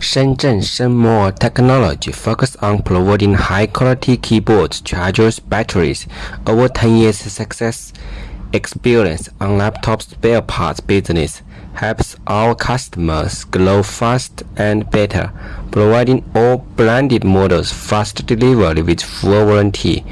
Shenzhen Shenmo Technology focuses on providing high-quality keyboards, chargers, batteries. Over 10 years success experience on laptop spare parts business helps our customers grow fast and better, providing all branded models fast delivery with full warranty.